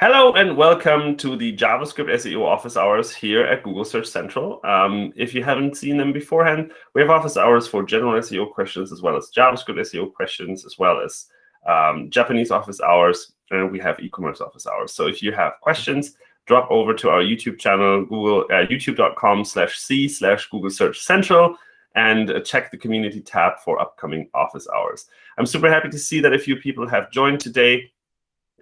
Hello and welcome to the JavaScript SEO office hours here at Google Search Central. Um, if you haven't seen them beforehand, we have office hours for general SEO questions as well as JavaScript SEO questions, as well as um, Japanese office hours, and we have e-commerce office hours. So if you have questions, drop over to our YouTube channel, Google uh, youtube.com slash c slash Google Search Central, and uh, check the community tab for upcoming office hours. I'm super happy to see that a few people have joined today.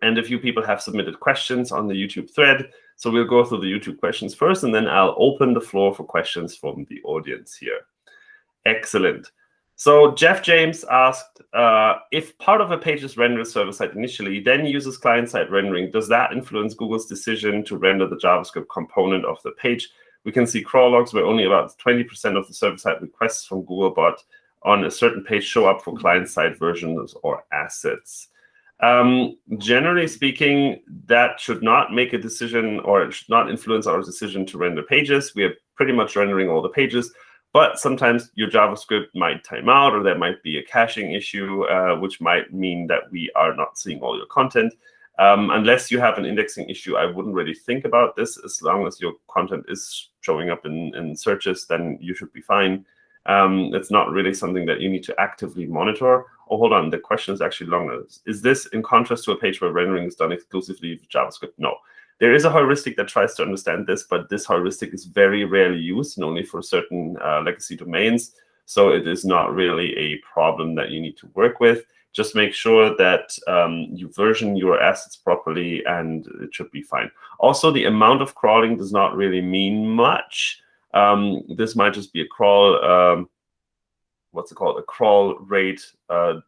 And a few people have submitted questions on the YouTube thread. So we'll go through the YouTube questions first, and then I'll open the floor for questions from the audience here. Excellent. So Jeff James asked, uh, if part of a page is rendered server-side initially, then uses client-side rendering, does that influence Google's decision to render the JavaScript component of the page? We can see crawl logs where only about 20% of the server-side requests from Googlebot on a certain page show up for client-side versions or assets. Um, generally speaking, that should not make a decision or it should not influence our decision to render pages. We are pretty much rendering all the pages, but sometimes your JavaScript might time out or there might be a caching issue, uh, which might mean that we are not seeing all your content. Um, unless you have an indexing issue, I wouldn't really think about this. As long as your content is showing up in, in searches, then you should be fine. Um, it's not really something that you need to actively monitor. Oh, hold on, the question is actually longer. Is this in contrast to a page where rendering is done exclusively with JavaScript? No. There is a heuristic that tries to understand this, but this heuristic is very rarely used and only for certain uh, legacy domains. So it is not really a problem that you need to work with. Just make sure that um, you version your assets properly, and it should be fine. Also, the amount of crawling does not really mean much. Um, this might just be a crawl, um, what's it called, a crawl rate uh,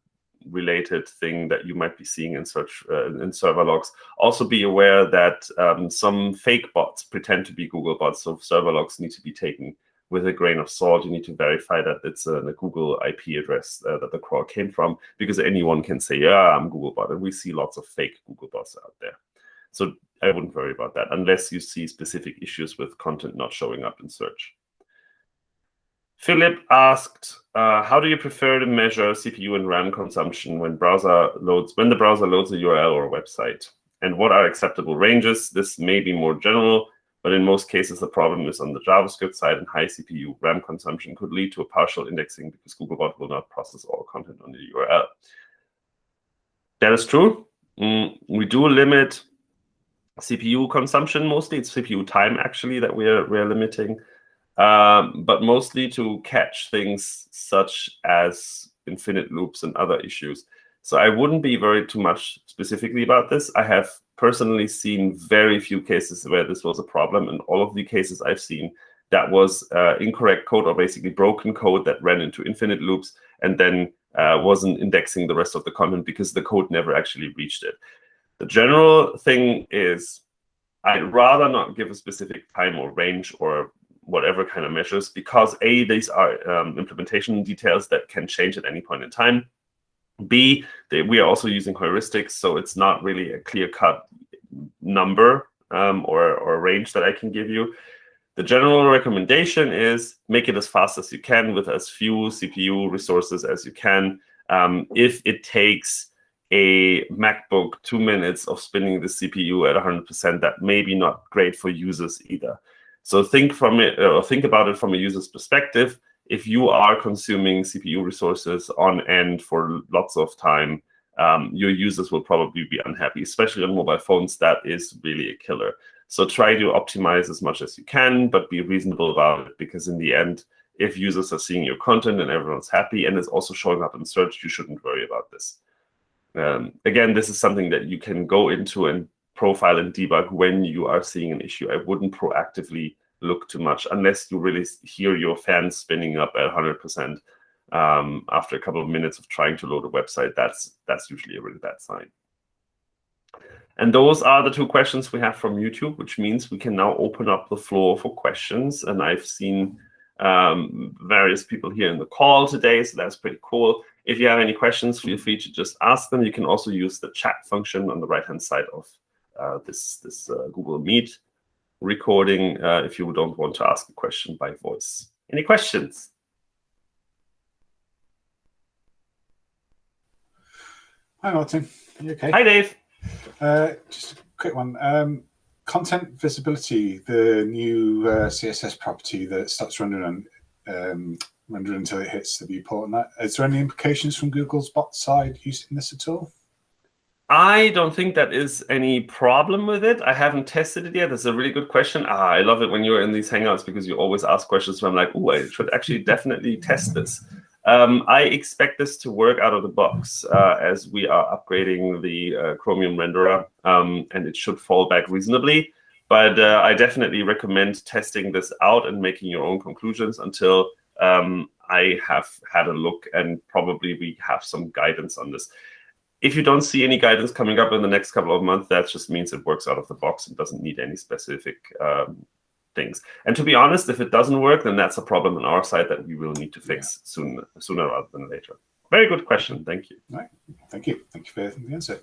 related thing that you might be seeing in search uh, in server logs. Also be aware that um, some fake bots pretend to be Google bots, so server logs need to be taken with a grain of salt. You need to verify that it's a, a Google IP address uh, that the crawl came from, because anyone can say, yeah, I'm Googlebot, and we see lots of fake Google bots out there. So I wouldn't worry about that unless you see specific issues with content not showing up in search. Philip asked, uh, how do you prefer to measure CPU and RAM consumption when browser loads when the browser loads a URL or a website? And what are acceptable ranges? This may be more general, but in most cases, the problem is on the JavaScript side, and high CPU RAM consumption could lead to a partial indexing because Googlebot will not process all content on the URL. That is true. Mm, we do limit CPU consumption mostly. It's CPU time actually that we're we're limiting, um, but mostly to catch things such as infinite loops and other issues. So I wouldn't be worried too much specifically about this. I have personally seen very few cases where this was a problem, and all of the cases I've seen that was uh, incorrect code or basically broken code that ran into infinite loops and then uh, wasn't indexing the rest of the content because the code never actually reached it. The general thing is I'd rather not give a specific time or range or whatever kind of measures because A, these are um, implementation details that can change at any point in time. B, they, we are also using heuristics, so it's not really a clear-cut number um, or, or range that I can give you. The general recommendation is make it as fast as you can with as few CPU resources as you can. Um, if it takes a MacBook two minutes of spinning the CPU at 100%, that may be not great for users either. So think from it, or think about it from a user's perspective. If you are consuming CPU resources on end for lots of time, um, your users will probably be unhappy, especially on mobile phones. That is really a killer. So try to optimize as much as you can, but be reasonable about it, because in the end, if users are seeing your content and everyone's happy and it's also showing up in search, you shouldn't worry about this. Um, again, this is something that you can go into and profile and debug when you are seeing an issue. I wouldn't proactively look too much unless you really hear your fans spinning up at 100% um, after a couple of minutes of trying to load a website. That's, that's usually a really bad sign. And those are the two questions we have from YouTube, which means we can now open up the floor for questions. And I've seen um, various people here in the call today, so that's pretty cool. If you have any questions, feel free to just ask them. You can also use the chat function on the right-hand side of uh, this, this uh, Google Meet recording uh, if you don't want to ask a question by voice. Any questions? Hi, Martin. Are you okay? Hi, Dave. Uh, just a quick one. Um, content visibility, the new uh, CSS property that stops rendering um, rendering until it hits the viewport. And that is there any implications from Google's bot side using this at all? I don't think that is any problem with it. I haven't tested it yet. That's a really good question. Ah, I love it when you're in these Hangouts because you always ask questions where I'm like, oh, I should actually definitely test this. Um, I expect this to work out of the box uh, as we are upgrading the uh, Chromium renderer, um, and it should fall back reasonably. But uh, I definitely recommend testing this out and making your own conclusions until um, I have had a look and probably we have some guidance on this. If you don't see any guidance coming up in the next couple of months, that just means it works out of the box and doesn't need any specific um, things. And to be honest, if it doesn't work, then that's a problem on our side that we will need to fix yeah. soon, sooner rather than later. Very good question. Thank you. Right. Thank you. Thank you for the answer.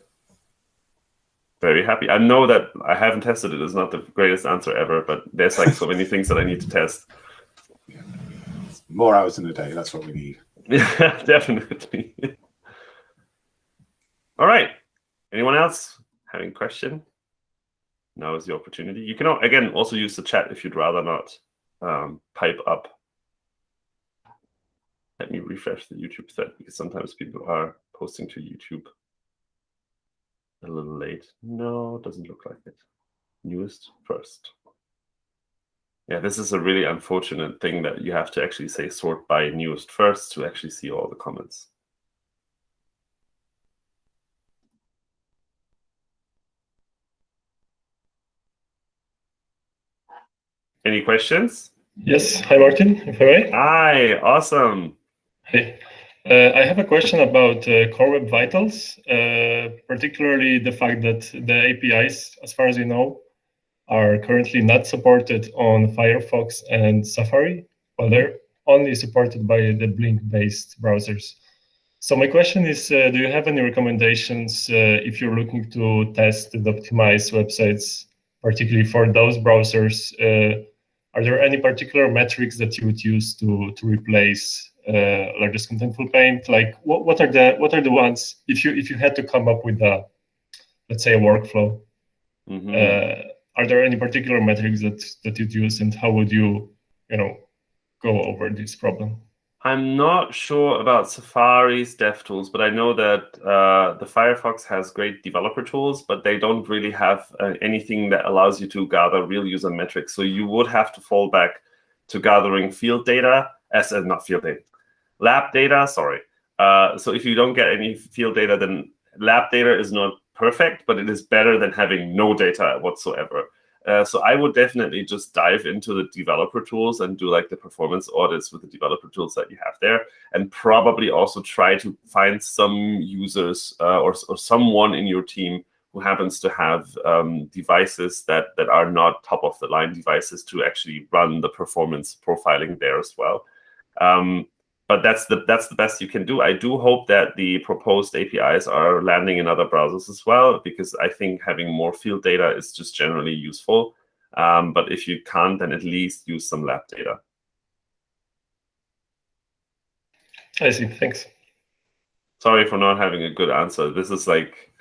Very happy. I know that I haven't tested it. It's not the greatest answer ever, but there's like so many things that I need to test. Yeah. More hours in a day. That's what we need. Yeah, definitely. All right. Anyone else having a question? now is the opportunity. You can, again, also use the chat if you'd rather not um, pipe up. Let me refresh the YouTube thread because sometimes people are posting to YouTube a little late. No, doesn't look like it. Newest first. Yeah, this is a really unfortunate thing that you have to actually say sort by newest first to actually see all the comments. Any questions? Yes. Hi, Martin, if I may. Hi, awesome. Hey. Uh, I have a question about uh, Core Web Vitals, uh, particularly the fact that the APIs, as far as you know, are currently not supported on Firefox and Safari, but they're only supported by the Blink-based browsers. So my question is, uh, do you have any recommendations uh, if you're looking to test and optimize websites, particularly for those browsers uh, are there any particular metrics that you would use to to replace uh, largest contentful paint? Like what, what are the what are the ones if you if you had to come up with a let's say a workflow? Mm -hmm. uh, are there any particular metrics that that you'd use, and how would you you know go over this problem? I'm not sure about Safari's DevTools, but I know that uh, the Firefox has great developer tools, but they don't really have uh, anything that allows you to gather real user metrics. So you would have to fall back to gathering field data, as uh, not field data, lab data, sorry. Uh, so if you don't get any field data, then lab data is not perfect, but it is better than having no data whatsoever. Uh, so I would definitely just dive into the developer tools and do like the performance audits with the developer tools that you have there, and probably also try to find some users uh, or, or someone in your team who happens to have um, devices that that are not top of the line devices to actually run the performance profiling there as well. Um, but that's the that's the best you can do. I do hope that the proposed APIs are landing in other browsers as well, because I think having more field data is just generally useful. Um, but if you can't, then at least use some lab data. I see. Thanks. Sorry for not having a good answer. This is like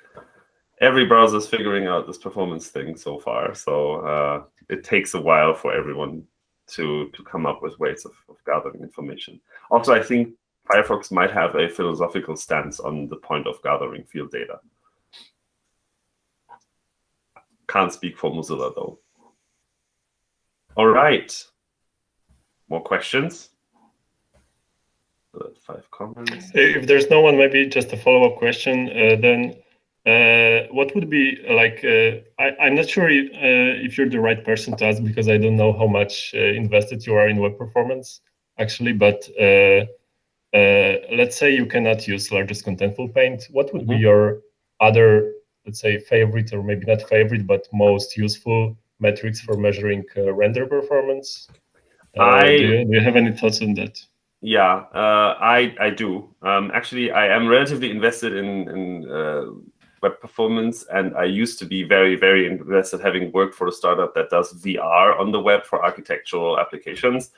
every browser is figuring out this performance thing so far. So uh, it takes a while for everyone to to come up with ways of, of gathering information. Also, I think Firefox might have a philosophical stance on the point of gathering field data. Can't speak for Mozilla though. All right. More questions? Five comments. If there's no one, maybe just a follow-up question. Uh, then uh, what would be like? Uh, I, am not sure if, uh, if, you're the right person to ask because I don't know how much uh, invested you are in web performance actually. But uh, uh, let's say you cannot use largest contentful paint. What would mm -hmm. be mm-hmm. your other, let's say, favorite or maybe not favorite, but most useful metrics for measuring render performance? I do you, do you have any thoughts on that? Yeah, uh, I I do. Um, actually, I am relatively invested in in uh, web performance. And I used to be very, very invested, having worked for a startup that does VR on the web for architectural applications.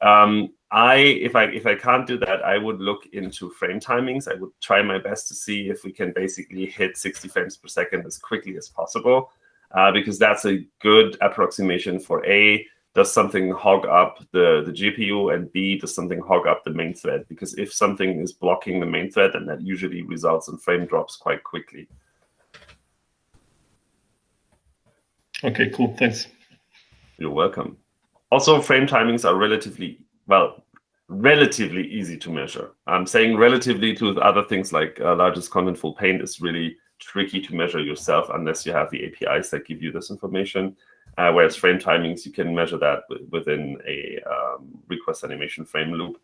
Um, I, if I if I can't do that, I would look into frame timings. I would try my best to see if we can basically hit 60 frames per second as quickly as possible. uh, because that's a good approximation for A, does something hog up the, the GPU, and B, does something hog up the main thread? Because if something is blocking the main thread, then that usually results in frame drops quite quickly. Okay, cool. Thanks. You're welcome. Also, frame timings are relatively, well, relatively easy to measure. I'm saying relatively to other things like uh, largest contentful paint is really tricky to measure yourself unless you have the APIs that give you this information. Uh, whereas frame timings, you can measure that within a um, request animation frame loop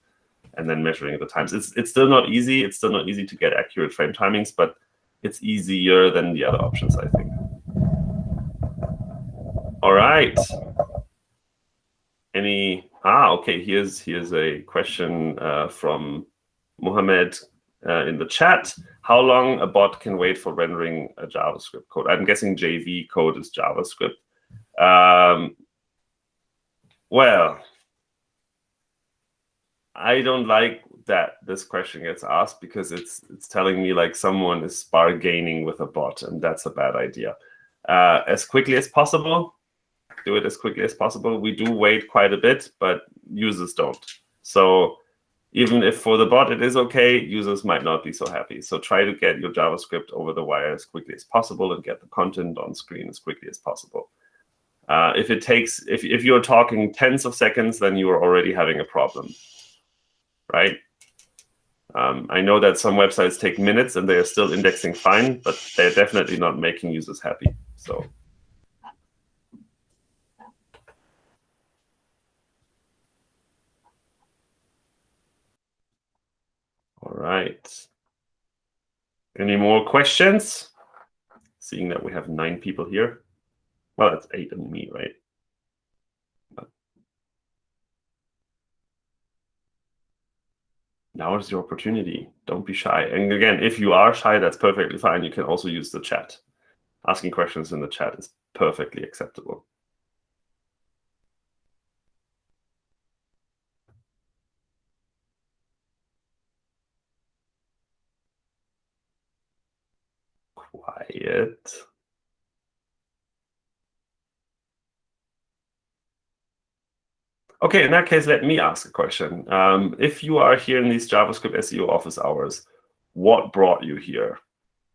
and then measuring the times. It's, it's still not easy. It's still not easy to get accurate frame timings, but it's easier than the other options, I think. All right. Any, ah, okay, here's, here's a question uh, from Mohammed uh, in the chat. How long a bot can wait for rendering a JavaScript code? I'm guessing JV code is JavaScript. Um, well, I don't like that this question gets asked because it's it's telling me like someone is bargaining with a bot, and that's a bad idea. Uh, as quickly as possible, do it as quickly as possible. We do wait quite a bit, but users don't. So even if for the bot it is okay, users might not be so happy. So try to get your JavaScript over the wire as quickly as possible and get the content on screen as quickly as possible. Uh, if it takes, if, if you're talking tens of seconds, then you are already having a problem, right? Um, I know that some websites take minutes and they are still indexing fine, but they're definitely not making users happy. So. All right. Any more questions? Seeing that we have nine people here. Well, that's eight and me, right? Now is your opportunity. Don't be shy. And again, if you are shy, that's perfectly fine. You can also use the chat. Asking questions in the chat is perfectly acceptable. Quiet. Okay, in that case, let me ask a question. Um, if you are here in these JavaScript SEO office hours, what brought you here?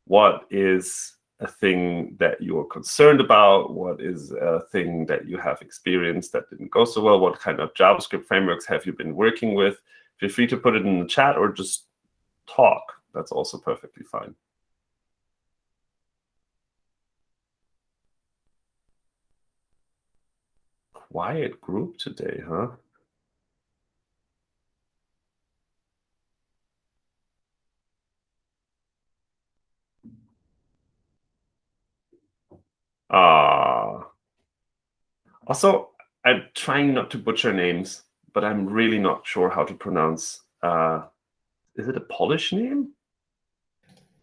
What is a thing that you're concerned about? What is a thing that you have experienced that didn't go so well? What kind of JavaScript frameworks have you been working with? Feel free to put it in the chat or just talk. That's also perfectly fine. Quiet group today, huh? Ah. Uh, also, I'm trying not to butcher names, but I'm really not sure how to pronounce. Uh, is it a Polish name?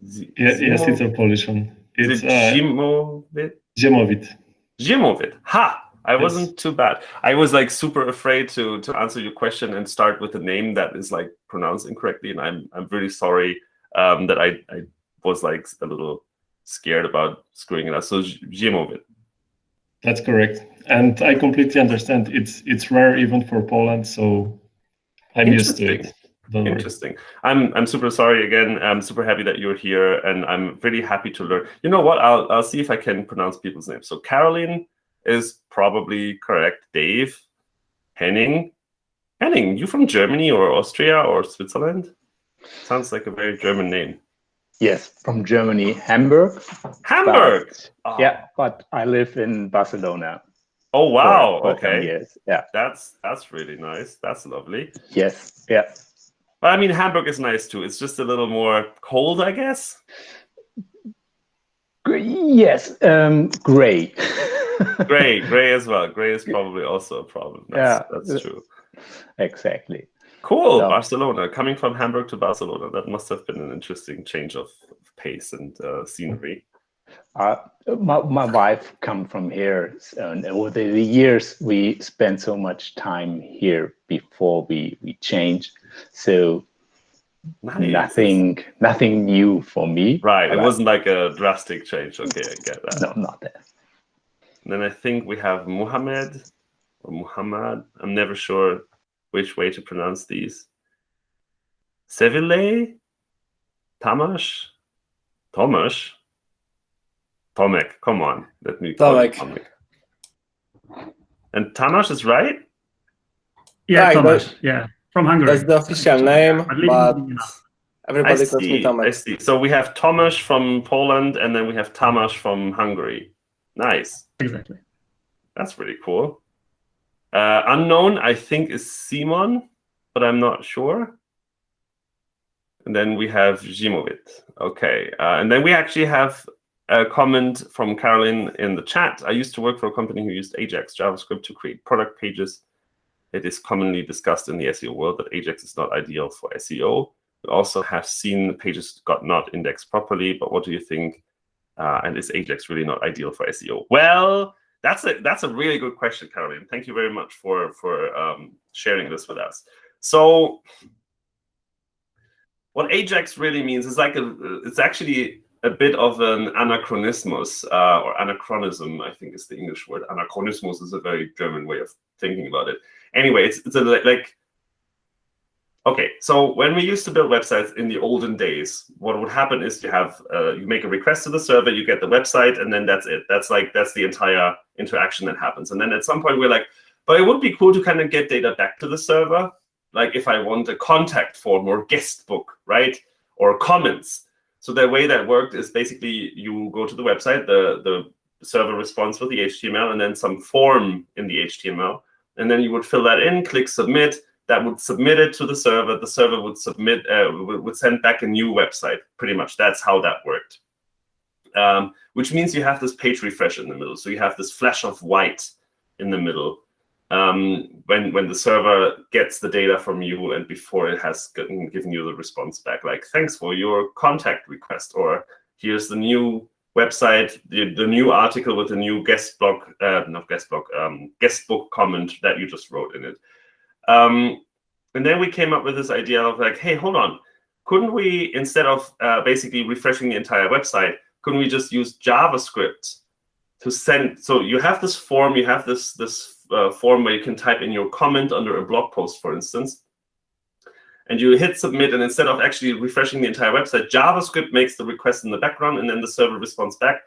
Z yeah, yes, it's a Polish one. It's is it uh, Zimovit? Zimovit. Zimovit. Ha! I wasn't too bad. I was like super afraid to to answer your question and start with a name that is like pronounced incorrectly, and I'm I'm really sorry um, that I I was like a little scared about screwing it up. So Zimovit. That's correct, and I completely understand. It's it's rare even for Poland, so I'm used to it. Don't Interesting. Worry. I'm I'm super sorry again. I'm super happy that you're here, and I'm really happy to learn. You know what? I'll I'll see if I can pronounce people's names. So Caroline is probably correct. Dave, Henning. Henning, you from Germany or Austria or Switzerland? Sounds like a very German name. Yes, from Germany, Hamburg. Hamburg. But, oh. Yeah, but I live in Barcelona. Oh wow! For, for okay. Years. Yeah. That's that's really nice. That's lovely. Yes. Yeah. But I mean, Hamburg is nice too. It's just a little more cold, I guess. Yes, um, gray. gray, gray as well. Gray is probably also a problem. That's, yeah, that's true. Exactly. Cool, so, Barcelona. Coming from Hamburg to Barcelona, that must have been an interesting change of pace and uh, scenery. Uh, my, my wife come from here, and over the years we spent so much time here before we we changed. So Nice. Nothing, nothing new for me. Right. It wasn't like a drastic change. Okay, I get that. No, not that. And then I think we have Muhammad or Muhammad. I'm never sure which way to pronounce these. Seville, Tamash, Tomash, Tomek. Come on, let me call it Tomek. Tomek. And Tamash is right. Yeah, Right, Thomas. but- Yeah, from Hungary. That's the official name, But leave but it enough. I everybody calls me see. I Tomek. see. So we have Tomasz from Poland, and then we have Tamash from Hungary. Nice. Exactly. That's pretty cool. Uh, unknown, I think, is Simon, but I'm not sure. And then we have Zimovit. Okay. Uh, and then we actually have a comment from Caroline in the chat. I used to work for a company who used Ajax JavaScript to create product pages. It is commonly discussed in the SEO world that Ajax is not ideal for SEO. We also have seen the pages got not indexed properly, but what do you think? Uh, and is Ajax really not ideal for SEO? Well, that's a that's a really good question, Caroline. Thank you very much for for um, sharing this with us. So, what Ajax really means is like a it's actually a bit of an anachronismus uh, or anachronism. I think is the English word. Anachronismus is a very German way of thinking about it. Anyway, it's it's a like Okay, so when we used to build websites in the olden days, what would happen is you have uh, you make a request to the server, you get the website, and then that's it. That's like that's the entire interaction that happens. And then at some point we're like, but it would be cool to kind of get data back to the server, like if I want a contact form or guest book, right, or comments. So the way that worked is basically you go to the website, the the server responds with the HTML, and then some form in the HTML, and then you would fill that in, click submit that would submit it to the server. The server would submit, uh, would send back a new website. Pretty much, that's how that worked. Um, which means you have this page refresh in the middle. So you have this flash of white in the middle um, when when the server gets the data from you and before it has gotten, given you the response back, like thanks for your contact request, or here's the new website, the, the new article with the new guest blog, uh, not guest blog, um, guest book comment that you just wrote in it. Um, and then we came up with this idea of like, hey, hold on, couldn't we instead of uh, basically refreshing the entire website, couldn't we just use JavaScript to send? So you have this form, you have this this uh, form where you can type in your comment under a blog post, for instance, and you hit submit, and instead of actually refreshing the entire website, JavaScript makes the request in the background, and then the server responds back.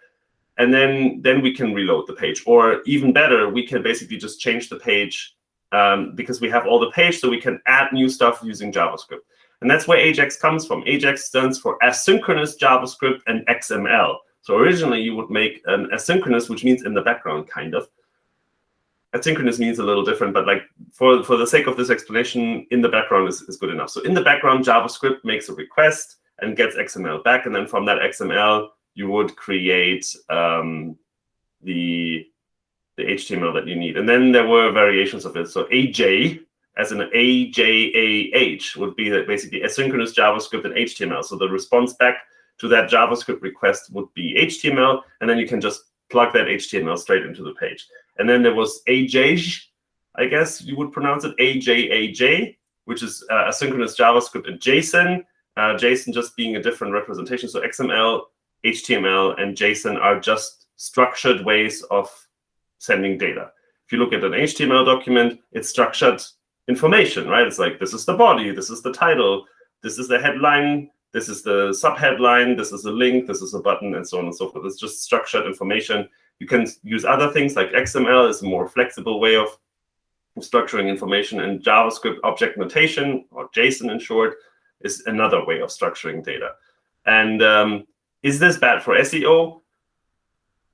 And then, then we can reload the page. Or even better, we can basically just change the page um, because we have all the page, so we can add new stuff using JavaScript. And that's where Ajax comes from. Ajax stands for asynchronous JavaScript and XML. So originally you would make an asynchronous, which means in the background, kind of. Asynchronous means a little different, but like for, for the sake of this explanation, in the background is, is good enough. So in the background, JavaScript makes a request and gets XML back. And then from that XML, you would create um, the the HTML that you need. And then there were variations of it. So AJ, as an AJAH, would be that basically asynchronous JavaScript and HTML. So the response back to that JavaScript request would be HTML, and then you can just plug that HTML straight into the page. And then there was AJ, I guess you would pronounce it AJAJ, which is uh, asynchronous JavaScript and JSON. Uh, JSON just being a different representation. So XML, HTML, and JSON are just structured ways of sending data. If you look at an HTML document, it's structured information, right? It's like, this is the body, this is the title, this is the headline, this is the subheadline, this is a link, this is a button, and so on and so forth. It's just structured information. You can use other things like XML is a more flexible way of structuring information, and JavaScript object notation, or JSON in short, is another way of structuring data. And um, is this bad for SEO?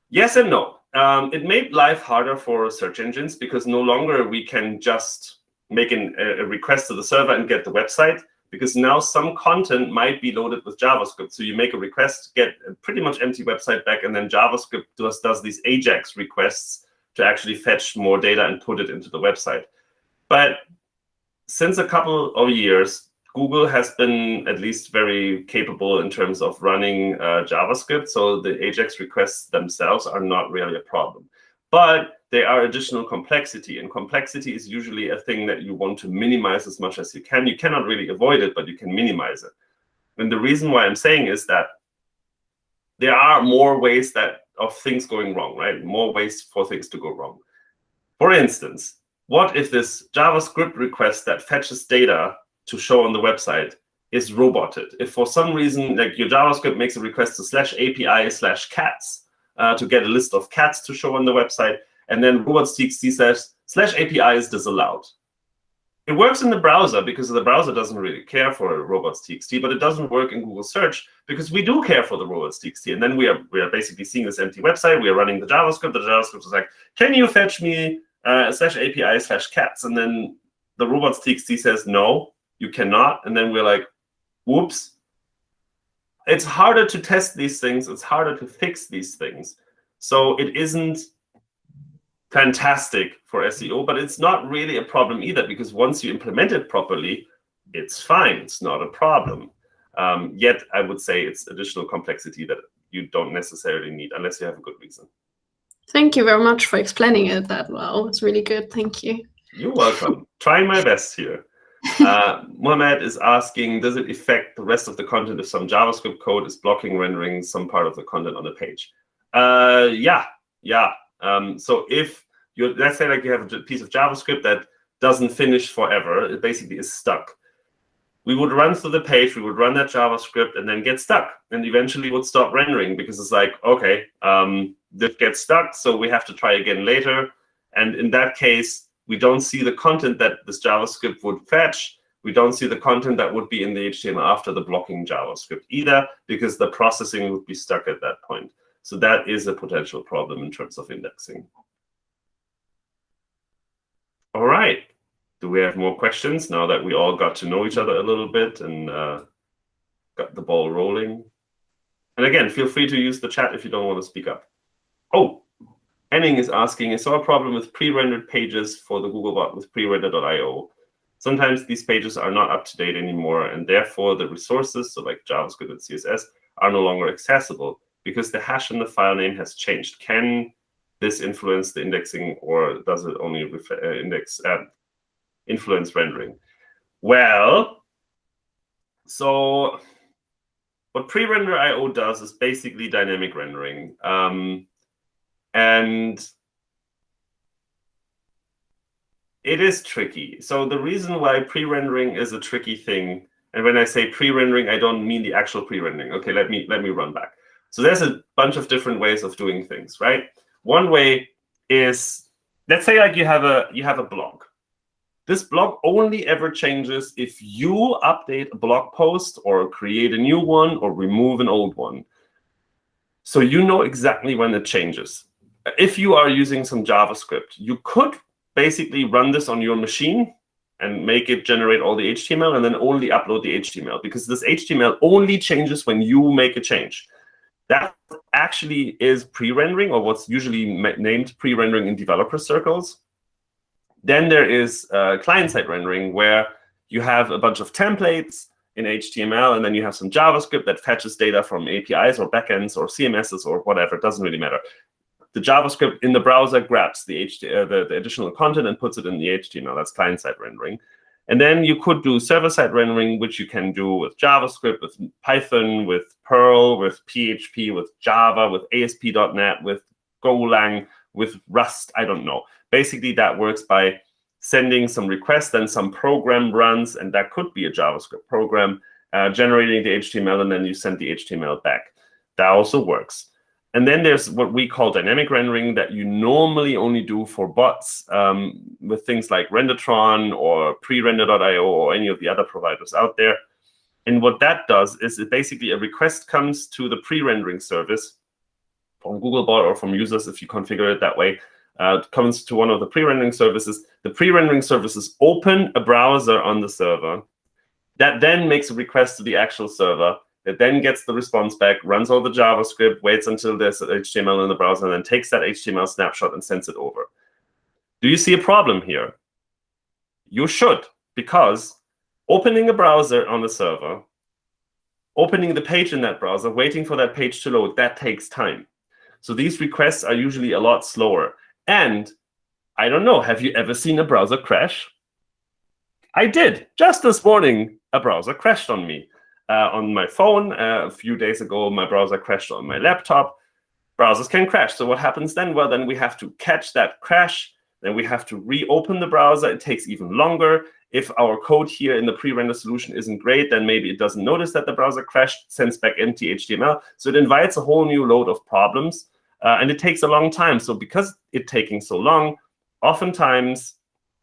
Yes and no um, it made life harder for search engines because no longer we can just make an, a request to the server and get the website because now some content might be loaded with JavaScript. So you make a request, get a pretty much empty website back, and then JavaScript does, does these AJAX requests to actually fetch more data and put it into the website. But since a couple of years, Google has been at least very capable in terms of running uh, JavaScript. So the AJAX requests themselves are not really a problem. But they are additional complexity. And complexity is usually a thing that you want to minimize as much as you can. You cannot really avoid it, but you can minimize it. And the reason why I'm saying is that there are more ways that of things going wrong, right? More ways for things to go wrong. For instance, what if this JavaScript request that fetches data to show on the website is roboted? If for some reason, like your JavaScript makes a request to slash API slash cats uh, to get a list of cats to show on the website, and then robots.txt says slash API is disallowed. It works in the browser because the browser doesn't really care for robots.txt, but it doesn't work in Google search because we do care for the robots.txt. And then we are we are basically seeing this empty website. We are running the JavaScript. The JavaScript is like, can you fetch me uh, slash API slash cats? And then the robots.txt says, no, you cannot. And then we're like, whoops. It's harder to test these things. It's harder to fix these things. So it isn't fantastic for SEO, but it's not really a problem either because once you implement it properly, it's fine. It's not a problem. Um, yet, I would say it's additional complexity that you don't necessarily need unless you have a good reason. Thank you very much for explaining it that well. It's really good. Thank you. You're welcome. Trying my best here. Uh, Mohammed is asking, does it affect the rest of the content if some JavaScript code is blocking rendering some part of the content on the page? Uh, yeah, yeah. Um, so if you let's say like you have a piece of JavaScript that doesn't finish forever, it basically is stuck. We would run through the page, we would run that JavaScript and then get stuck and eventually would stop rendering because it's like, okay, um, this gets stuck, so we have to try again later. And in that case, we don't see the content that this JavaScript would fetch. We don't see the content that would be in the HTML after the blocking JavaScript either, because the processing would be stuck at that point. So that is a potential problem in terms of indexing. All right. Do we have more questions now that we all got to know each other a little bit and uh, got the ball rolling? And again, feel free to use the chat if you don't want to speak up. Oh, Henning is asking, I saw a problem with pre-rendered pages for the Googlebot with prerender.io. Sometimes these pages are not up to date anymore, and therefore the resources, so like JavaScript and CSS, are no longer accessible because the hash in the file name has changed. Can this influence the indexing, or does it only uh, index uh, influence rendering? Well, so what pre-render IO does is basically dynamic rendering. Um, and it is tricky. So the reason why pre-rendering is a tricky thing, and when I say pre-rendering, I don't mean the actual pre-rendering. Okay, let me let me run back. So there's a bunch of different ways of doing things, right? One way is, let's say like you have a you have a blog. This blog only ever changes if you update a blog post or create a new one or remove an old one. So you know exactly when it changes if you are using some JavaScript, you could basically run this on your machine and make it generate all the HTML and then only upload the HTML because this HTML only changes when you make a change. That actually is pre-rendering or what's usually named pre-rendering in developer circles. Then there is uh, client-side rendering where you have a bunch of templates in HTML, and then you have some JavaScript that fetches data from APIs or backends or CMSs or whatever. It doesn't really matter the JavaScript in the browser grabs the, uh, the, the, additional content and puts it in the HTML. That's client-side rendering. And then you could do server-side rendering, which you can do with JavaScript, with Python, with Perl, with PHP, with Java, with ASP.NET, with Golang, with Rust, I don't know. Basically, that works by sending some requests, then some program runs, and that could be a JavaScript program, uh, generating the HTML, and then you send the HTML back. That also works. And then there's what we call dynamic rendering that you normally only do for bots um, with things like Rendertron or prerender.io or any of the other providers out there. And what that does is it basically a request comes to the pre-rendering service from Googlebot or from users if you configure it that way. Uh, it comes to one of the pre-rendering services. The pre-rendering services open a browser on the server that then makes a request to the actual server it then gets the response back, runs all the JavaScript, waits until there's HTML in the browser, and then takes that HTML snapshot and sends it over. Do you see a problem here? You should, because opening a browser on the server, opening the page in that browser, waiting for that page to load, that takes time. So these requests are usually a lot slower. And I don't know, have you ever seen a browser crash? I did. Just this morning, a browser crashed on me on my phone. Uh, a few days ago, my browser crashed on my laptop. browsers can crash. So what happens then? Well, then we have to catch that crash. Then we have to reopen the browser. It takes even longer. If our code here in the pre-render solution isn't great, then maybe it doesn't notice that the browser crashed, sends back empty HTML. So it invites a whole new load of problems. Uh, and it takes a long time. So because it's taking so long, oftentimes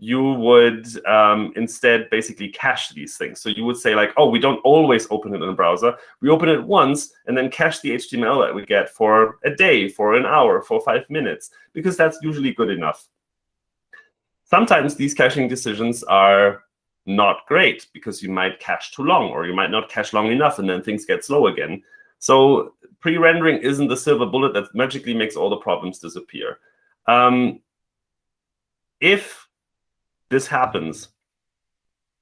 you would um, instead basically cache these things. So you would say like, oh, we don't always open it in a browser. We open it once and then cache the HTML that we get for a day, for an hour, for five minutes, because that's usually good enough. Sometimes these caching decisions are not great because you might cache too long or you might not cache long enough and then things get slow again. So pre-rendering isn't the silver bullet that magically makes all the problems disappear. Um, if this happens,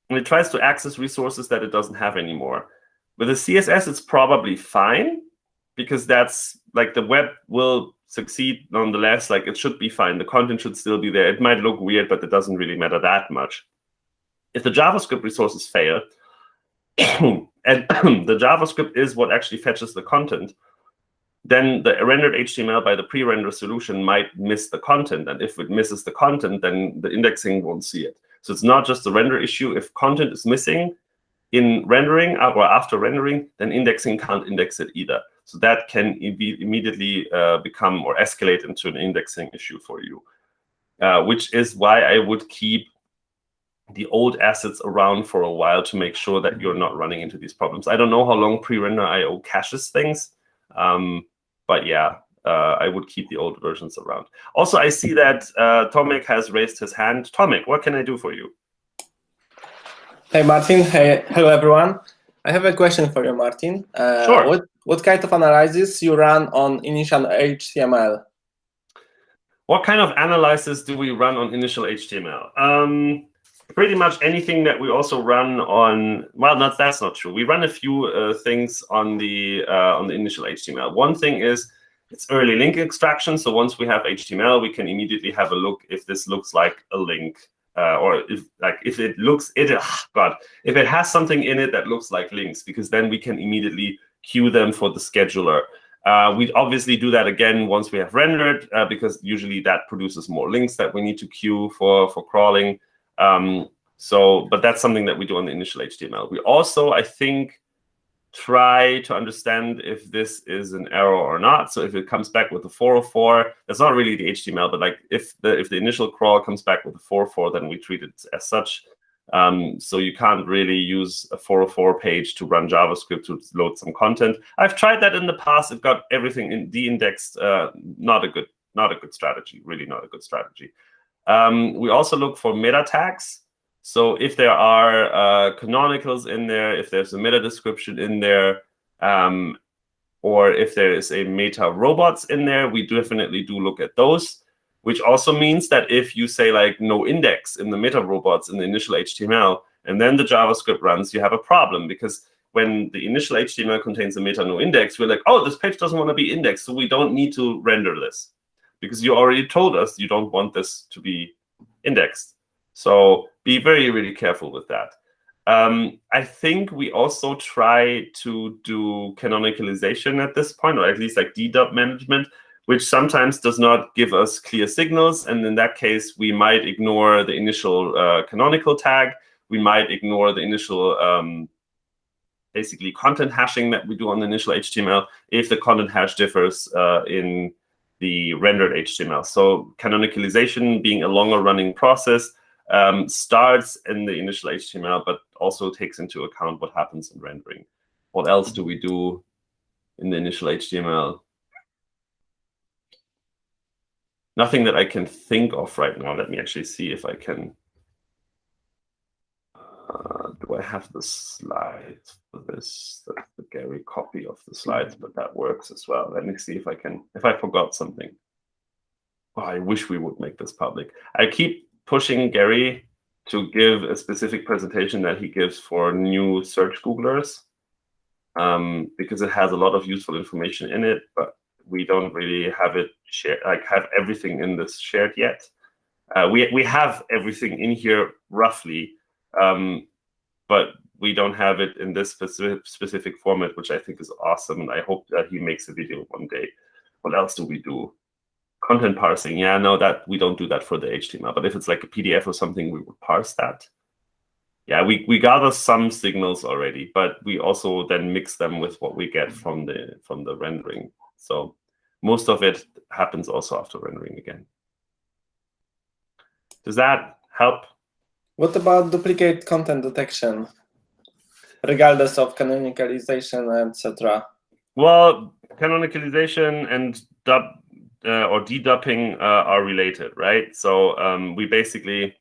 and it tries to access resources that it doesn't have anymore. With the CSS, it's probably fine because that's like the web will succeed nonetheless. Like it should be fine. The content should still be there. It might look weird, but it doesn't really matter that much. If the JavaScript resources fail, and the JavaScript is what actually fetches the content, then the rendered HTML by the pre-render solution might miss the content. And if it misses the content, then the indexing won't see it. So it's not just the render issue. If content is missing in rendering or after rendering, then indexing can't index it either. So that can be immediately uh, become or escalate into an indexing issue for you, uh, which is why I would keep the old assets around for a while to make sure that you're not running into these problems. I don't know how long pre-render IO caches things, um, but yeah, uh, I would keep the old versions around. Also, I see that uh, Tomek has raised his hand. Tomek, what can I do for you? Hey, Martin. Hey, hello, everyone. I have a question for you, Martin. Uh, sure. What, what kind of analysis you run on initial HTML? What kind of analysis do we run on initial HTML? Um, pretty much anything that we also run on. Well, not that's not true. We run a few uh, things on the uh, on the initial HTML. One thing is it's early link extraction. So once we have HTML, we can immediately have a look if this looks like a link. Uh, or if like if it looks it oh God if it has something in it that looks like links because then we can immediately queue them for the scheduler. Uh, we obviously do that again once we have rendered uh, because usually that produces more links that we need to queue for for crawling. Um, so, but that's something that we do on the initial HTML. We also, I think, try to understand if this is an error or not. So if it comes back with a 404, that's not really the HTML, but like if the if the initial crawl comes back with a 404, then we treat it as such. Um, so you can't really use a 404 page to run JavaScript to load some content. I've tried that in the past. It got everything in de-indexed. Uh, not a good, not a good strategy. Really, not a good strategy. Um, we also look for meta tags. So if there are uh, canonicals in there, if there's a meta description in there, um, or if there is a meta robots in there, we definitely do look at those, which also means that if you say like no index in the meta robots in the initial HTML, and then the JavaScript runs, you have a problem because when the initial HTML contains a meta no index, we're like, oh, this page doesn't want to be indexed, so we don't need to render this because you already told us you don't want this to be indexed. So be very, really careful with that. Um, I think we also try to do canonicalization at this point, or at least like dedup management, which sometimes does not give us clear signals. And in that case, we might ignore the initial uh, canonical tag. We might ignore the initial um, basically content hashing that we do on the initial HTML if the content hash differs uh, in the rendered HTML. So canonicalization being a longer running process um, starts in the initial HTML, but also takes into account what happens in rendering. What else do we do in the initial HTML? Nothing that I can think of right now. Let me actually see if I can. I have the slides for this? The Gary copy of the slides, but that works as well. Let me see if I can, if I forgot something. Oh, I wish we would make this public. I keep pushing Gary to give a specific presentation that he gives for new search Googlers um, because it has a lot of useful information in it, but we don't really have it shared, like have everything in this shared yet. Uh, we, we have everything in here roughly, um, but we don't have it in this specific, specific format, which I think is awesome. And I hope that he makes a video one day what else do we do? Content parsing. Yeah, no, that we don't do that for the HTML. But if it's like a PDF or something, we would parse that. Yeah, we, we gather some signals already, but we also then mix them with what we get from the from the rendering. So most of it happens also after rendering again. Does that help? What about duplicate content detection, regardless of canonicalization, etc.? Well, canonicalization and dub uh, or dedupping uh, are related, right? So um, we basically,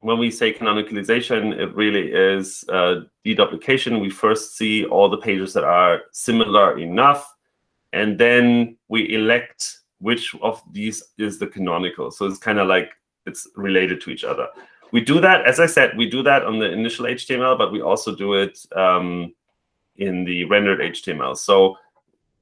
when we say canonicalization, it really is uh, deduplication. We first see all the pages that are similar enough, and then we elect which of these is the canonical. So it's kind of like it's related to each other. We do that, as I said, we do that on the initial HTML, but we also do it um, in the rendered HTML. So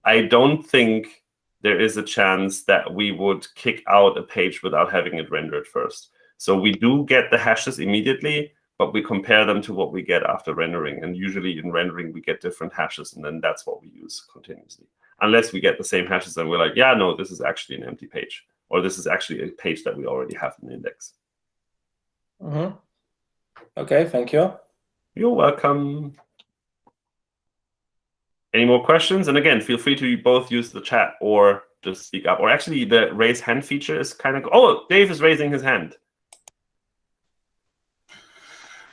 I don't think there is a chance that we would kick out a page without having it rendered first. So we do get the hashes immediately, but we compare them to what we get after rendering. And usually in rendering, we get different hashes, and then that's what we use continuously. Unless we get the same hashes and we're like, yeah, no, this is actually an empty page, or this is actually a page that we already have in the index. Mm -hmm. Okay, thank you. You're welcome. Any more questions? And again, feel free to both use the chat or just speak up. Or actually, the raise hand feature is kind of... Oh, Dave is raising his hand.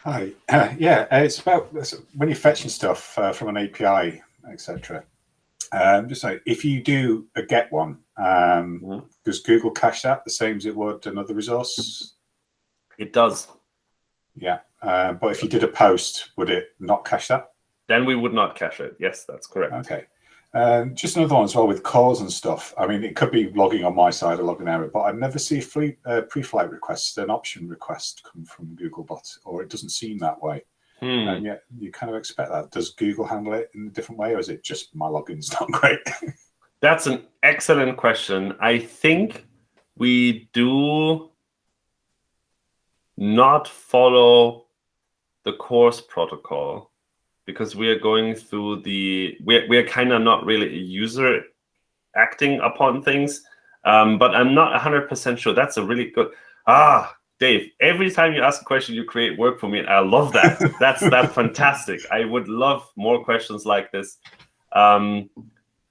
Hi. Uh, yeah, it's about when you're fetching stuff uh, from an API, etc. Um, just like if you do a get one, um, mm -hmm. does Google cache that the same as it would another resource? It does. Yeah, uh, but if you did a post, would it not cache that? Then we would not cache it. Yes, that's correct. Okay. Um, just another one as well with calls and stuff. I mean, it could be logging on my side or logging error, but I never see uh, pre-flight requests, an option request come from Googlebot, or it doesn't seem that way. Hmm. And yet you kind of expect that. Does Google handle it in a different way, or is it just my login's not great? That's an excellent question. I think we do not follow the CORS protocol because we are going through the we're, we're kind of not really a user acting upon things um, but i'm not 100% sure. That's a really good ah dave every time you ask a question you create work for me i love that. That's that's fantastic. I would love more questions like this um,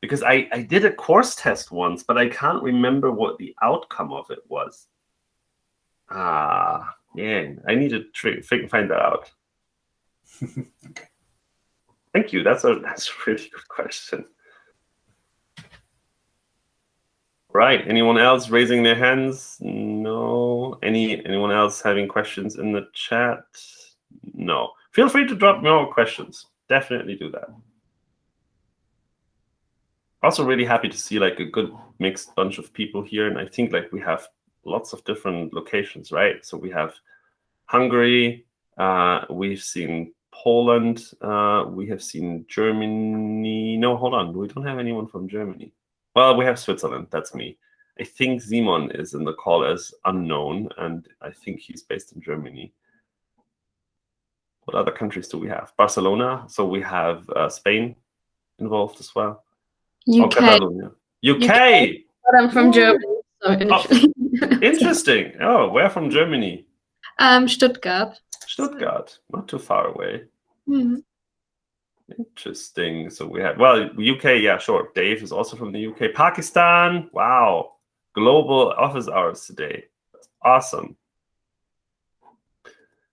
because I, I did a CORS test once but i can't remember what the outcome of it was. Ah yeah i need to find that out okay Thank you. That's a that's a really good question. Right. Anyone else raising their hands? No. Any anyone else having questions in the chat? No. Feel free to drop more questions. Definitely do that. Also really happy to see like a good mixed bunch of people here. And I think like we have lots of different locations, right? So we have Hungary, uh, we've seen Poland. Uh, we have seen Germany. No, hold on. We don't have anyone from Germany. Well, we have Switzerland. That's me. I think Simon is in the call as unknown, and I think he's based in Germany. What other countries do we have? Barcelona. So we have uh, Spain involved as well. UK. Oh, UK. UK. But I'm from Ooh. Germany. So oh, interesting. Oh, where from Germany? Um, Stuttgart. Stuttgart, not too far away. Mm. Interesting. So we have well, UK, yeah, sure. Dave is also from the UK. Pakistan, wow. Global office hours today. That's awesome.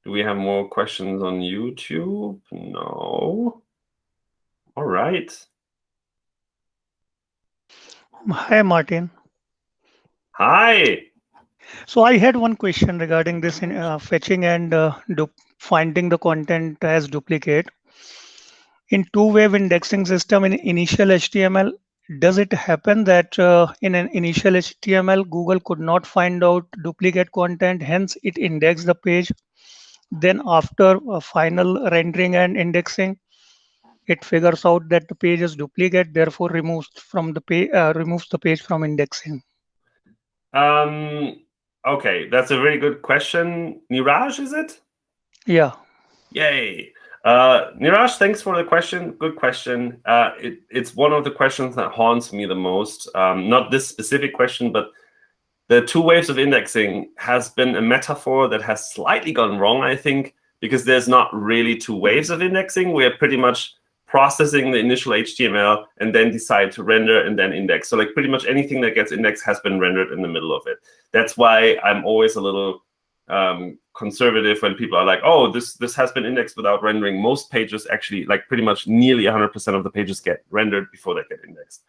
Do we have more questions on YouTube? No. All right. Hi, Martin. Hi. So I had one question regarding this in, uh, fetching and uh, finding the content as duplicate. In two-wave indexing system in initial HTML, does it happen that uh, in an initial HTML, Google could not find out duplicate content, hence it indexed the page. Then after a final rendering and indexing, it figures out that the page is duplicate, therefore removes from the page uh, removes the page from indexing. Um, Okay, that's a very good question. Niraj, is it? Yeah. Yay. Uh, Niraj, thanks for the question. Good question. Uh, it, it's one of the questions that haunts me the most. Um, not this specific question, but the two waves of indexing has been a metaphor that has slightly gone wrong, I think, because there's not really two waves of indexing. We're pretty much processing the initial HTML and then decide to render and then index. So like pretty much anything that gets indexed has been rendered in the middle of it. That's why I'm always a little um, conservative when people are like, oh, this this has been indexed without rendering. Most pages actually, like pretty much nearly 100% of the pages get rendered before they get indexed.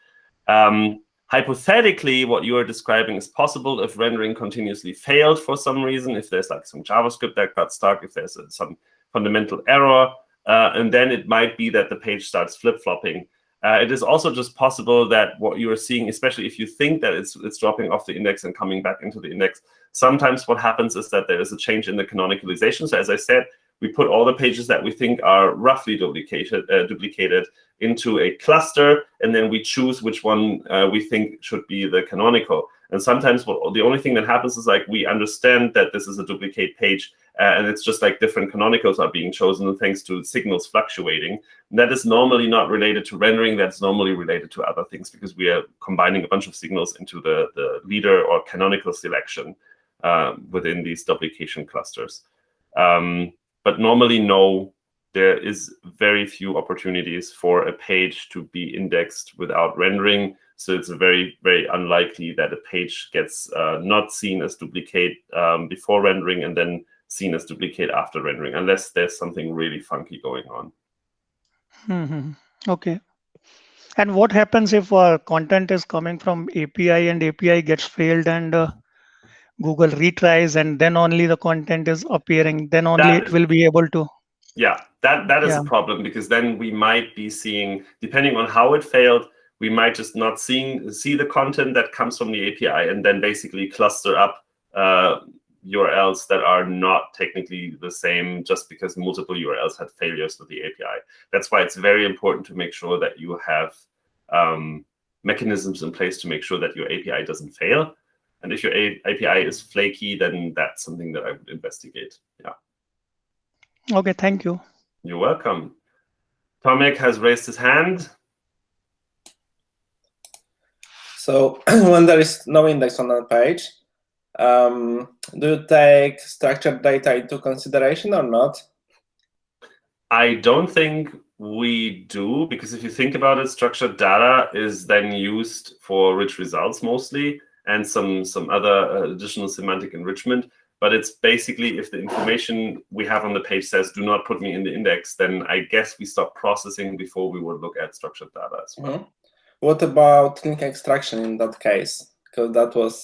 Um, hypothetically, what you are describing is possible if rendering continuously failed for some reason, if there's like some JavaScript that got stuck, if there's a, some fundamental error, uh, and then it might be that the page starts flip-flopping. Uh, it is also just possible that what you are seeing, especially if you think that it's, it's dropping off the index and coming back into the index, sometimes what happens is that there is a change in the canonicalization. So as I said, we put all the pages that we think are roughly duplicated, uh, duplicated into a cluster, and then we choose which one uh, we think should be the canonical. And sometimes what, the only thing that happens is like we understand that this is a duplicate page, uh, and it's just like different canonicals are being chosen thanks to signals fluctuating. And that is normally not related to rendering. That's normally related to other things because we are combining a bunch of signals into the, the leader or canonical selection uh, within these duplication clusters. Um, but normally, no, there is very few opportunities for a page to be indexed without rendering. So it's very, very unlikely that a page gets uh, not seen as duplicate um, before rendering and then seen as duplicate after rendering, unless there's something really funky going on. Mm -hmm. Okay. And what happens if uh, content is coming from API and API gets failed and uh, Google retries and then only the content is appearing, then only that, it will be able to. Yeah, that, that is yeah. a problem because then we might be seeing, depending on how it failed, we might just not seeing see the content that comes from the API and then basically cluster up uh, URLs that are not technically the same just because multiple URLs had failures with the API. That's why it's very important to make sure that you have um, mechanisms in place to make sure that your API doesn't fail. And if your API is flaky, then that's something that I would investigate. Yeah. Okay, thank you. You're welcome. Tomek has raised his hand. So when there is no index on a page, um, do you take structured data into consideration or not? I don't think we do, because if you think about it, structured data is then used for rich results mostly and some some other uh, additional semantic enrichment. But it's basically if the information we have on the page says do not put me in the index, then I guess we stop processing before we would look at structured data as well. Mm -hmm. What about link extraction in that case? Because that was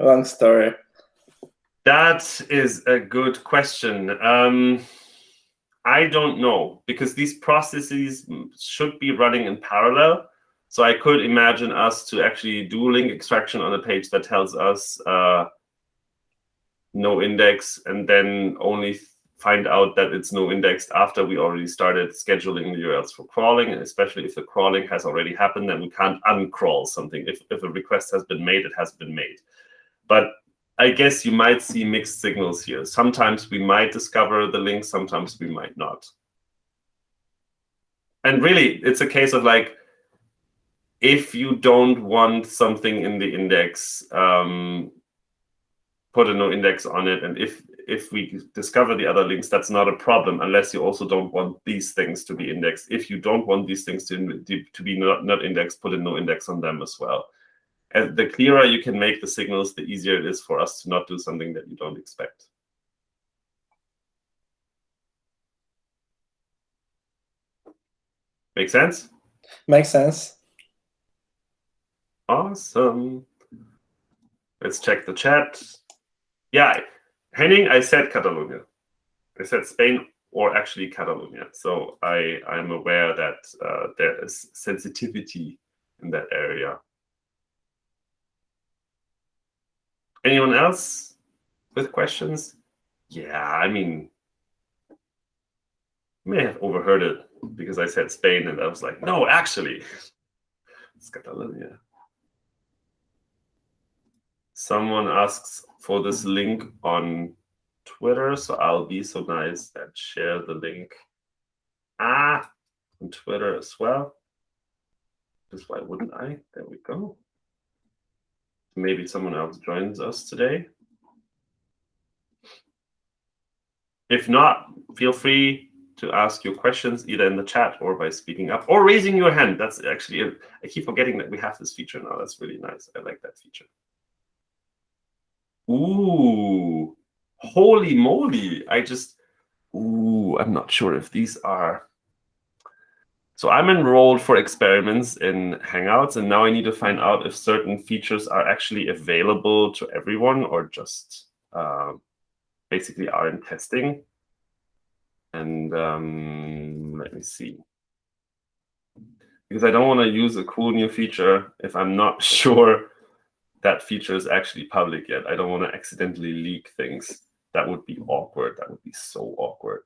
a long story. That is a good question. Um, I don't know because these processes should be running in parallel. So I could imagine us to actually do link extraction on a page that tells us uh, no index and then only find out that it's no indexed after we already started scheduling the URLs for crawling, and especially if the crawling has already happened, then we can't uncrawl something. If, if a request has been made, it has been made. But I guess you might see mixed signals here. Sometimes we might discover the link, sometimes we might not. And really, it's a case of like, if you don't want something in the index, um, put a no index on it. And if if we discover the other links, that's not a problem unless you also don't want these things to be indexed. If you don't want these things to, to be not, not indexed, put a no index on them as well. And the clearer you can make the signals, the easier it is for us to not do something that you don't expect. Make sense? Makes sense. Awesome. Let's check the chat. Yeah, Henning, I said Catalonia. I said Spain or actually Catalonia. So I, I'm aware that uh, there is sensitivity in that area. Anyone else with questions? Yeah, I mean, may have overheard it because I said Spain and I was like, no, actually, it's Catalonia. Someone asks for this link on Twitter, so I'll be so nice and share the link Ah, on Twitter as well. Just why wouldn't I? There we go. Maybe someone else joins us today. If not, feel free to ask your questions either in the chat or by speaking up or raising your hand. That's actually, I keep forgetting that we have this feature now. That's really nice. I like that feature. Ooh, holy moly. I just, ooh, I'm not sure if these are. So I'm enrolled for experiments in Hangouts, and now I need to find out if certain features are actually available to everyone or just uh, basically are in testing. And um, let me see. Because I don't want to use a cool new feature if I'm not sure that feature is actually public yet. I don't want to accidentally leak things. That would be awkward. That would be so awkward.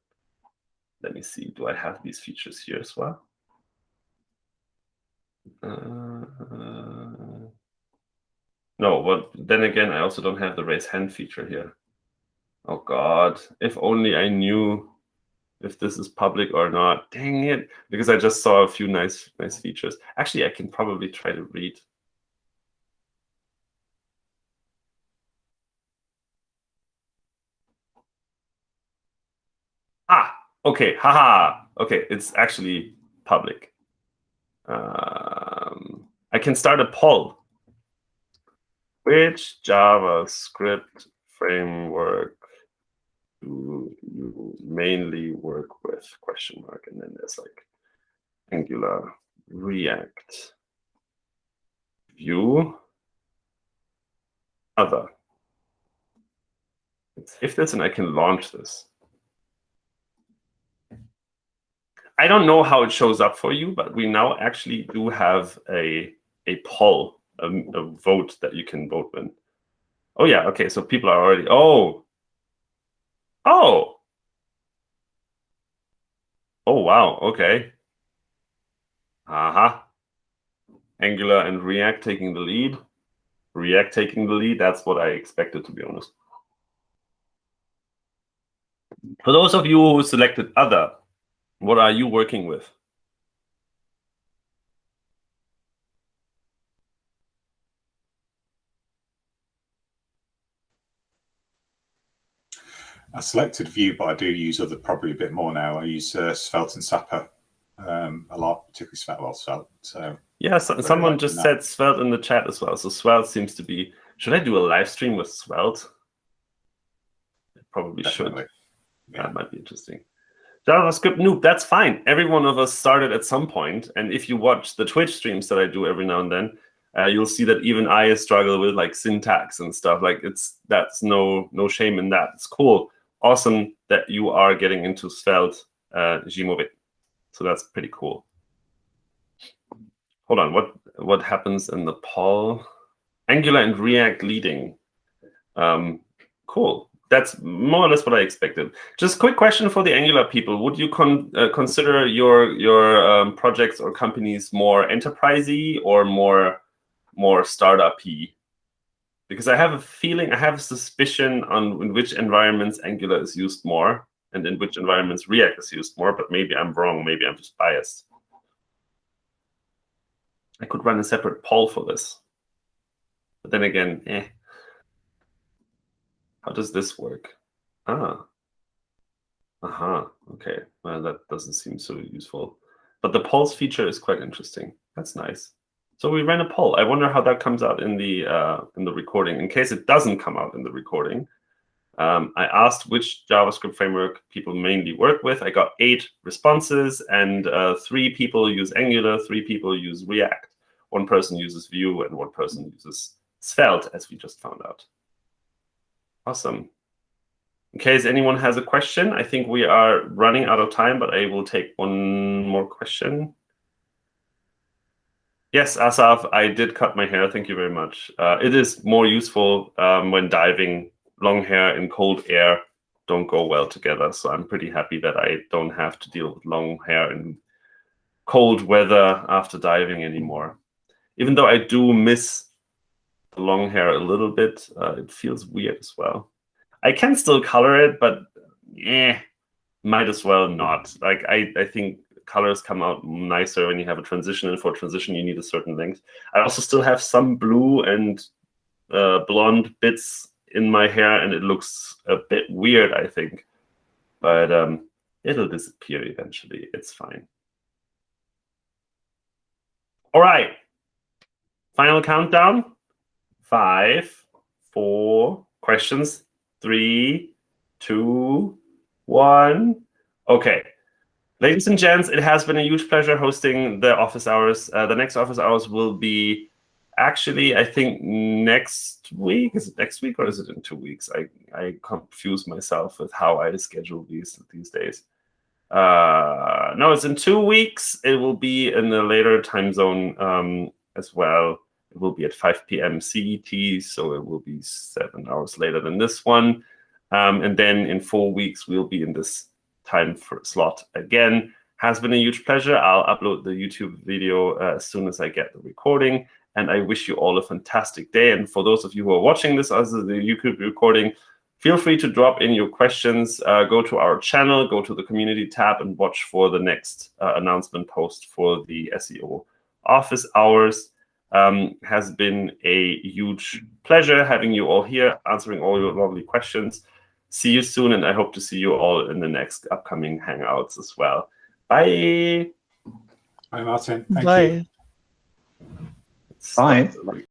Let me see. Do I have these features here as well? Uh, no, but then again, I also don't have the raise hand feature here. Oh God, if only I knew if this is public or not. Dang it, because I just saw a few nice, nice features. Actually, I can probably try to read. Ah, okay, haha. Okay, it's actually public. Um, I can start a poll. Which JavaScript framework do you mainly work with? Question mark. And then there's like Angular, React, Vue, other. Let's save this and I can launch this. I don't know how it shows up for you, but we now actually do have a a poll, a, a vote that you can vote in. Oh yeah, okay. So people are already. Oh, oh, oh wow. Okay. Uh huh. Angular and React taking the lead. React taking the lead. That's what I expected, to be honest. For those of you who selected other, what are you working with? I selected Vue, but I do use other probably a bit more now. I use uh, Svelte and Sapper um, a lot, particularly Svelte. Well, Svelte. So yeah, so, someone just said Svelte in the chat as well. So Svelte seems to be. Should I do a live stream with Svelte? probably Definitely. should. Yeah. That might be interesting. JavaScript noob, that's fine. Every one of us started at some point, and if you watch the Twitch streams that I do every now and then, uh, you'll see that even I struggle with like syntax and stuff. Like it's that's no no shame in that. It's cool, awesome that you are getting into Svelte, uh. So that's pretty cool. Hold on, what what happens in the poll? Angular and React leading. Um, cool that's more or less what I expected. Just quick question for the Angular people: Would you con uh, consider your your um, projects or companies more enterprisey or more more startup-y? Because I have a feeling, I have a suspicion on in which environments Angular is used more, and in which environments React is used more. But maybe I'm wrong. Maybe I'm just biased. I could run a separate poll for this. But then again, eh. How does this work? Ah. Aha. Uh -huh. Okay. Well, that doesn't seem so useful. But the polls feature is quite interesting. That's nice. So we ran a poll. I wonder how that comes out in the uh, in the recording. In case it doesn't come out in the recording, um, I asked which JavaScript framework people mainly work with. I got eight responses, and uh, three people use Angular, three people use React. One person uses Vue, and one person uses Svelte, as we just found out. Awesome. In case anyone has a question, I think we are running out of time, but I will take one more question. Yes, Asaf, I did cut my hair. Thank you very much. Uh, it is more useful um, when diving. Long hair in cold air don't go well together. So I'm pretty happy that I don't have to deal with long hair in cold weather after diving anymore. Even though I do miss long hair a little bit. Uh, it feels weird as well. I can still color it, but eh, might as well not. Like I, I think colors come out nicer when you have a transition. And for transition, you need a certain length. I also still have some blue and uh, blonde bits in my hair, and it looks a bit weird, I think. But um, it'll disappear eventually. It's fine. All right. Final countdown. Five, four, questions. Three, two, one. Okay. Ladies and gents, it has been a huge pleasure hosting the office hours. Uh, the next office hours will be actually, I think, next week. Is it next week or is it in two weeks? I, I confuse myself with how I schedule these these days. Uh, no, it's in two weeks. It will be in a later time zone um, as well. It will be at 5 p.m. CET, so it will be seven hours later than this one. Um, and then in four weeks, we'll be in this time slot again. Has been a huge pleasure. I'll upload the YouTube video uh, as soon as I get the recording. And I wish you all a fantastic day. And for those of you who are watching this as the YouTube recording, feel free to drop in your questions. Uh, go to our channel, go to the community tab, and watch for the next uh, announcement post for the SEO office hours. Um, has been a huge pleasure having you all here, answering all your lovely questions. See you soon, and I hope to see you all in the next upcoming Hangouts as well. Bye. Bye, Martin. Thank Bye. you. Bye. Stop the